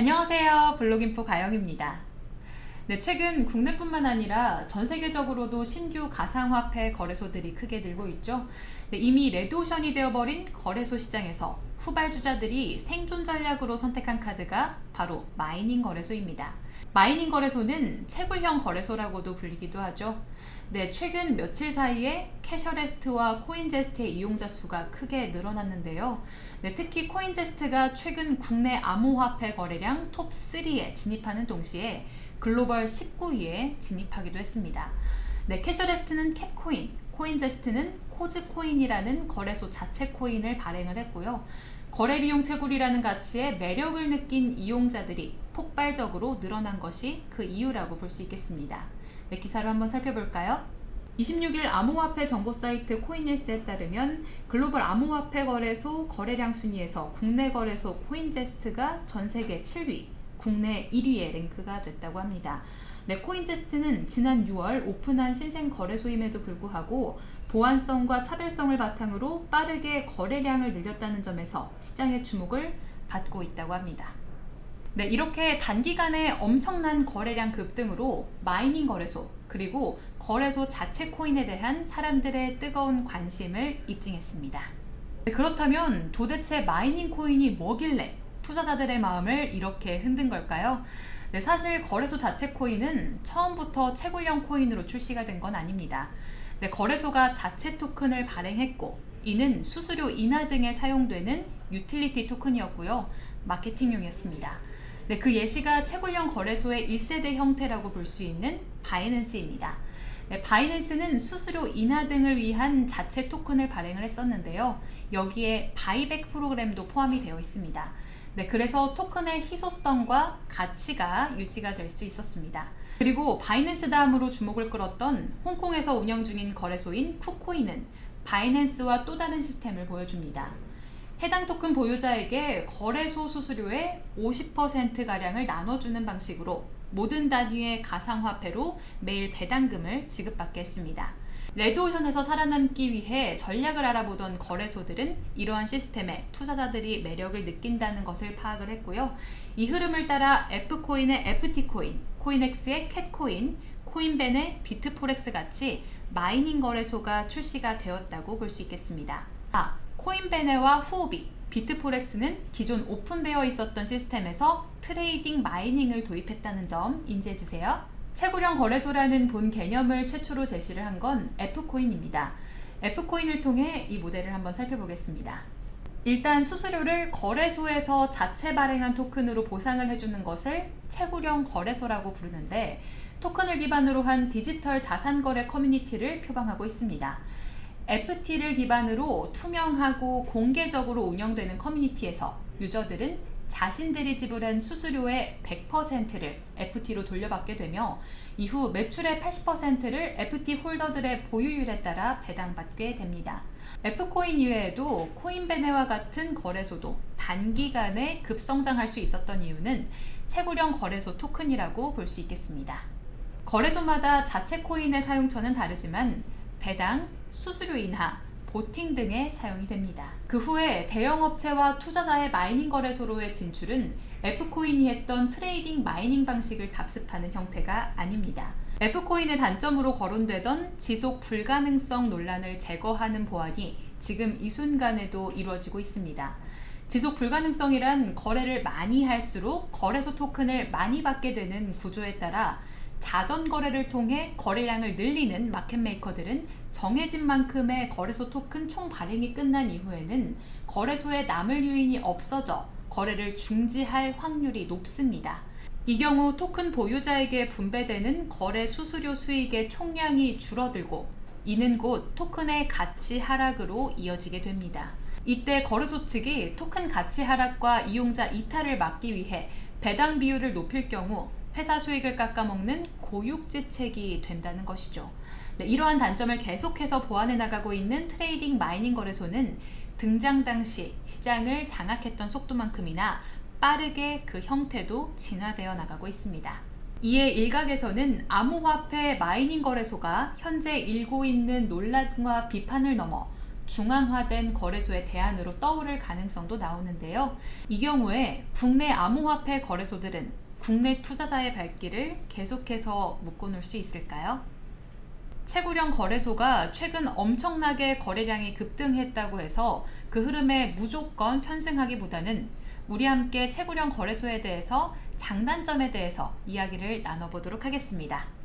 안녕하세요. 블록인포 가영입니다. 네, 최근 국내뿐만 아니라 전 세계적으로도 신규 가상화폐 거래소들이 크게 늘고 있죠. 네, 이미 레드오션이 되어버린 거래소 시장에서 후발주자들이 생존 전략으로 선택한 카드가 바로 mining 거래소입니다 mining 거래소는 채굴형 거래소라고도 불리기도 하죠 네, 최근 며칠 사이에 캐셔레스트와 코인제스트의 이용자 수가 크게 늘어났는데요. 네, 특히 코인제스트가 최근 국내 암호화폐 거래량 톱3에 진입하는 동시에 글로벌 19위에 진입하기도 했습니다. 네, 캐셔레스트는 캡코인, 코인제스트는 코즈코인이라는 거래소 자체 코인을 발행을 했고요. 거래비용 채굴이라는 가치에 매력을 느낀 이용자들이 폭발적으로 늘어난 것이 그 이유라고 볼 수 있겠습니다. 네, 기사를 한번 살펴볼까요? 26일 암호화폐 정보 사이트 코인힐스에 따르면 글로벌 암호화폐 거래소 거래량 순위에서 국내 거래소 코인제스트가 전 세계 7위, 국내 1위에 랭크가 됐다고 합니다. 네, 코인제스트는 지난 6월 오픈한 신생 거래소임에도 불구하고 보안성과 차별성을 바탕으로 빠르게 거래량을 늘렸다는 점에서 시장의 주목을 받고 있다고 합니다. 네, 이렇게 단기간에 엄청난 거래량 급등으로 mining 거래소 그리고 거래소 자체 코인에 대한 사람들의 뜨거운 관심을 입증했습니다. 네, 그렇다면 도대체 mining 코인이 뭐길래 투자자들의 마음을 이렇게 흔든 걸까요? 네, 사실 거래소 자체 코인은 처음부터 채굴형 코인으로 출시가 된 건 아닙니다. 네, 거래소가 자체 토큰을 발행했고 이는 수수료 인하 등에 사용되는 유틸리티 토큰이었고요. 마케팅용이었습니다. 네, 그 예시가 채굴형 거래소의 1세대 형태라고 볼 수 있는 바이낸스입니다. 네, 바이낸스는 수수료 인하 등을 위한 자체 토큰을 발행을 했었는데요. 여기에 buyback 프로그램도 포함이 되어 있습니다. 네, 그래서 토큰의 희소성과 가치가 유지가 될 수 있었습니다. 그리고 바이낸스 다음으로 주목을 끌었던 홍콩에서 운영 중인 거래소인 쿠코인은 바이낸스와 또 다른 시스템을 보여줍니다. 해당 토큰 보유자에게 거래소 수수료의 50%가량을 나눠주는 방식으로 모든 단위의 가상화폐로 매일 배당금을 지급받게 했습니다. 레드오션에서 살아남기 위해 전략을 알아보던 거래소들은 이러한 시스템에 투자자들이 매력을 느낀다는 것을 파악을 했고요. 이 흐름을 따라 F코인의 FT코인, 코인엑스의 캣코인, 코인베네 비트포렉스 같이 mining 거래소가 출시가 되었다고 볼 수 있겠습니다. 아, 코인베네와 후오비, 비트포렉스는 기존 오픈되어 있었던 시스템에서 trading mining을 도입했다는 점 인지해주세요. 채굴형 거래소라는 본 개념을 최초로 제시를 한 건 F코인입니다. F코인을 통해 이 모델을 한번 살펴보겠습니다. 일단 수수료를 거래소에서 자체 발행한 토큰으로 보상을 해주는 것을 채굴형 거래소라고 부르는데 토큰을 기반으로 한 디지털 자산 거래 커뮤니티를 표방하고 있습니다. FT를 기반으로 투명하고 공개적으로 운영되는 커뮤니티에서 유저들은 자신들이 지불한 수수료의 100%를 FT로 돌려받게 되며 이후 매출의 80%를 FT 홀더들의 보유율에 따라 배당받게 됩니다. F코인 이외에도 코인베네와 같은 거래소도 단기간에 급성장할 수 있었던 이유는 채굴형 거래소 토큰이라고 볼 수 있겠습니다. 거래소마다 자체 코인의 사용처는 다르지만 배당, 수수료 인하, voting 등에 사용이 됩니다. 그 후에 대형업체와 투자자의 mining 거래소로의 진출은 F코인이 했던 trading mining 방식을 답습하는 형태가 아닙니다. F코인의 단점으로 거론되던 지속 불가능성 논란을 제거하는 보완이 지금 이 순간에도 이루어지고 있습니다. 지속 불가능성이란 거래를 많이 할수록 거래소 토큰을 많이 받게 되는 구조에 따라 자전 거래를 통해 거래량을 늘리는 마켓메이커들은 정해진 만큼의 거래소 토큰 총 발행이 끝난 이후에는 거래소에 남을 유인이 없어져 거래를 중지할 확률이 높습니다. 이 경우 토큰 보유자에게 분배되는 거래 수수료 수익의 총량이 줄어들고 이는 곧 토큰의 가치 하락으로 이어지게 됩니다. 이때 거래소 측이 토큰 가치 하락과 이용자 이탈을 막기 위해 배당 비율을 높일 경우 회사 수익을 깎아먹는 고육지책이 된다는 것이죠. 네, 이러한 단점을 계속해서 보완해 나가고 있는 trading mining 거래소는 등장 당시 시장을 장악했던 속도만큼이나 빠르게 그 형태도 진화되어 나가고 있습니다. 이에 일각에서는 암호화폐 mining 거래소가 현재 일고 있는 논란과 비판을 넘어 중앙화된 거래소의 대안으로 떠오를 가능성도 나오는데요. 이 경우에 국내 암호화폐 거래소들은 국내 투자자의 발길을 계속해서 묶어놓을 수 있을까요? 채굴형 거래소가 최근 엄청나게 거래량이 급등했다고 해서 그 흐름에 무조건 편승하기보다는 우리 함께 채굴형 거래소에 대해서 장단점에 대해서 이야기를 나눠보도록 하겠습니다.